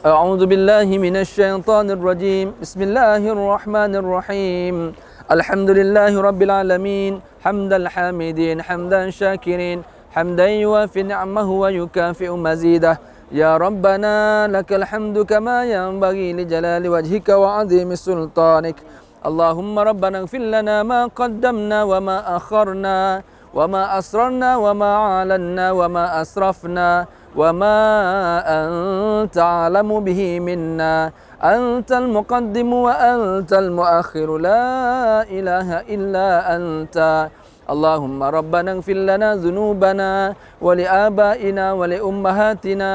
أعوذ بالله من الشيطان الرجيم. بسم الله الرحمن الرحيم. الحمد لله رب العالمين. حمد الحامدين حمدا شاكرين. حمدا يوافي نعمه ويكافئ مزيده. يا ربنا لك الحمد كما ينبغي لجلال وجهك وعظيم سلطانك. اللهم ربنا اغفر لنا ما قدمنا وما أخرنا وما أسررنا وما أعلنا وما أسرفنا. وما أنت أعلم به منا. أنت المقدم وأنت المؤخر. لا إله إلا أنت. اللهم ربنا اغفر لنا ذنوبنا ولآبائنا ولأمهاتنا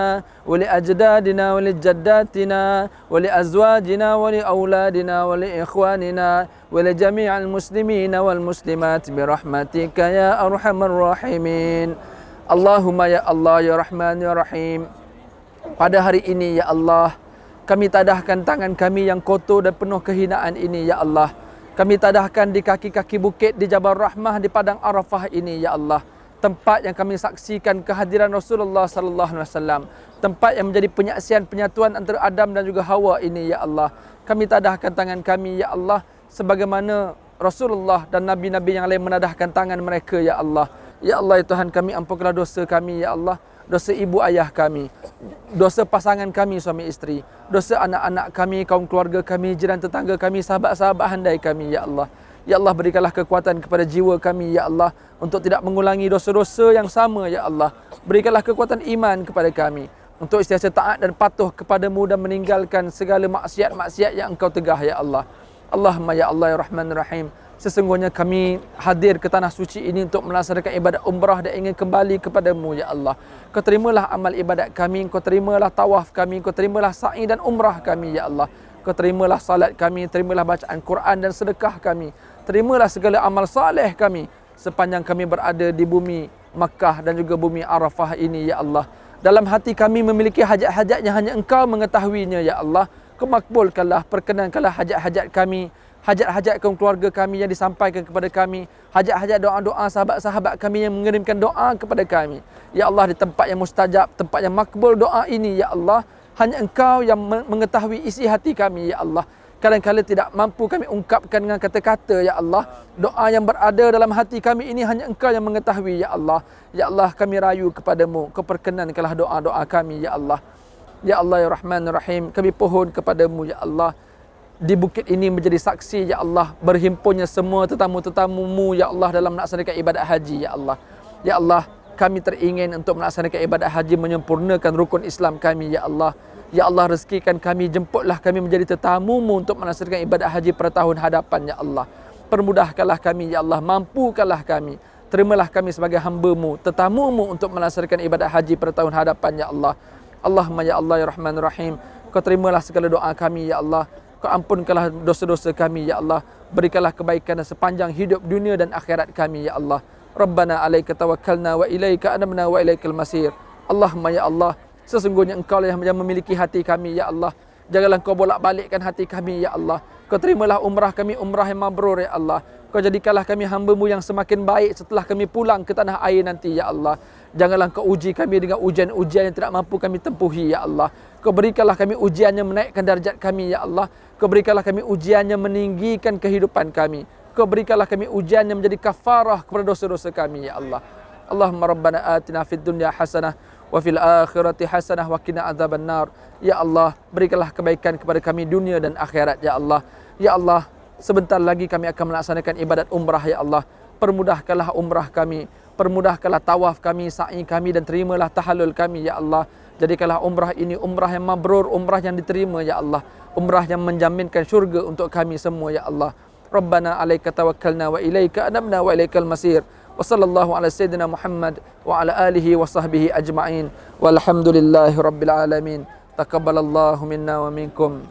ولأجدادنا ولجداتنا ولأزواجنا ولأولادنا ولإخواننا ولجميع المسلمين والمسلمات برحمتك يا أرحم الراحمين. Allahumma ya Allah ya Rahman ya Rahim. Pada hari ini ya Allah Kami tadahkan tangan kami yang kotor dan penuh kehinaan ini ya Allah. Kami tadahkan di kaki-kaki bukit di Jabal Rahmah di Padang Arafah ini ya Allah. Tempat yang kami saksikan kehadiran Rasulullah sallallahu alaihi wasallam. Tempat yang menjadi penyaksian penyatuan antara Adam dan juga Hawa ini ya Allah. Kami tadahkan tangan kami ya Allah Sebagaimana Rasulullah dan Nabi-Nabi yang lain menadahkan tangan mereka ya Allah Ya Allah ya Tuhan kami ampunkanlah dosa kami ya Allah. Dosa ibu ayah kami dosa pasangan kami suami isteri. Dosa anak-anak kami kaum keluarga kami jiran tetangga kami sahabat-sahabat handai kami ya Allah. Ya Allah berikanlah kekuatan kepada jiwa kami ya Allah untuk tidak mengulangi dosa-dosa yang sama ya Allah. Berikanlah kekuatan iman kepada kami untuk istiasa taat dan patuh kepadamu dan meninggalkan segala maksiat-maksiat yang engkau tegah ya Allah. Allahumma ya Allah ya Rahman Rahim Sesungguhnya kami hadir ke tanah suci ini untuk melaksanakan ibadat umrah dan ingin kembali kepadamu ya Allah. Kau terimalah amal ibadat kami, kau terimalah tawaf kami, kau terimalah sa'i dan umrah kami ya Allah. Kau terimalah salat kami, terimalah bacaan Quran dan sedekah kami. Terimalah segala amal saleh kami sepanjang kami berada di bumi Makkah dan juga bumi Arafah ini ya Allah. Dalam hati kami memiliki hajat-hajat yang hanya Engkau mengetahuinya ya Allah. Kemakbulkanlah, perkenankanlah hajat-hajat kami hajat-hajat kaum keluarga kami yang disampaikan kepada kami, hajat-hajat doa-doa sahabat-sahabat kami yang mengirimkan doa kepada kami. Ya Allah di tempat yang mustajab, tempat yang makbul doa ini ya Allah, hanya Engkau yang mengetahui isi hati kami ya Allah. Kadang-kadang tidak mampu kami ungkapkan dengan kata-kata ya Allah. Doa yang berada dalam hati kami ini hanya Engkau yang mengetahui ya Allah. Ya Allah kami rayu kepadamu, kau perkenankanlah doa-doa kami ya Allah. Ya Allah ya Rahman Rahim, kami pohon kepadamu ya Allah di bukit ini menjadi saksi ya Allah berhimpunnya semua tetamu-tetamumu ya Allah dalam melaksanakan ibadat haji ya Allah. Ya Allah kami teringin untuk melaksanakan ibadat haji menyempurnakan rukun Islam kami ya Allah. Ya Allah rezekikan kami jemputlah kami menjadi tetamumu untuk melaksanakan ibadat haji pada tahun hadapan ya Allah. Permudahkanlah kami ya Allah mampukanlah kami. Terimalah kami sebagai hamba-Mu tetamumu untuk melaksanakan ibadat haji pada tahun hadapan ya Allah. Allahumma ya Allah ya Rahman Rahim. Kau terimalah segala doa kami ya Allah Kau ampunkanlah dosa-dosa kami ya Allah. Berikanlah kebaikan sepanjang hidup dunia dan akhirat kami ya Allah. Rabbana alaika tawakkalna wa ilaika anabna wa ilaikal masir. Allahumma ya Allah, sesungguhnya Engkau lah yang memiliki hati kami ya Allah. Janganlah Engkau bolak-balikkan hati kami ya Allah. Kau terimalah umrah kami umrah yang mabrur ya Allah. Kau jadikanlah kami hamba-Mu yang semakin baik setelah kami pulang ke tanah air nanti ya Allah. Janganlah Kau uji kami dengan ujian-ujian yang tidak mampu kami tempuhi ya Allah. Kau berikanlah kami ujiannya menaikkan darjat kami ya Allah. Kau berikanlah kami ujiannya meninggikan kehidupan kami. Kau berikanlah kami ujiannya menjadi kafarah kepada dosa-dosa kami, Ya Allah. Allahumma rabbana atina fid dunya hasanah wa fil akhirati hasanah wa qina adzaban nar. Ya Allah, berikanlah kebaikan kepada kami dunia dan akhirat, Ya Allah. Ya Allah, sebentar lagi kami akan melaksanakan ibadat umrah, Ya Allah. Permudahkanlah umrah kami, permudahkanlah tawaf kami, sa'i kami dan terimalah tahallul kami, Ya Allah. Jadikanlah umrah ini umrah yang mabrur, umrah yang diterima, Ya Allah umrah yang menjaminkan syurga untuk kami semua ya Allah. Rabbana alaika tawakkalna wa ilaika anabna wa ilaikal masir. Wa sallallahu ala sayyidina Muhammad wa ala alihi wa sahbihi ajma'in. Walhamdulillahi rabbil alamin. Taqabbalallahu minna wa minkum.